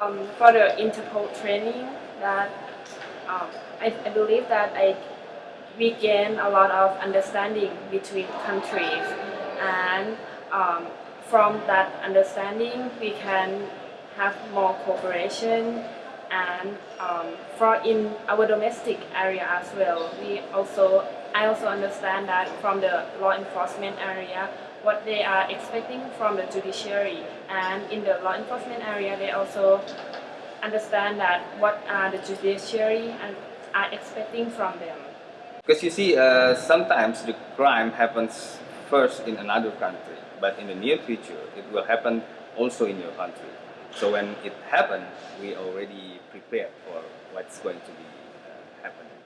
Um, for the Interpol training, that um, I, I believe that I we gain a lot of understanding between countries, and um, from that understanding, we can have more cooperation. And um, for in our domestic area as well, we also I also understand that from the law enforcement area, what they are expecting from the judiciary and in the law enforcement area they also understand that what are the judiciary and are expecting from them. Because you see, uh, sometimes the crime happens first in another country, but in the near future it will happen also in your country. So when it happens, we already prepared for what's going to be uh, happening.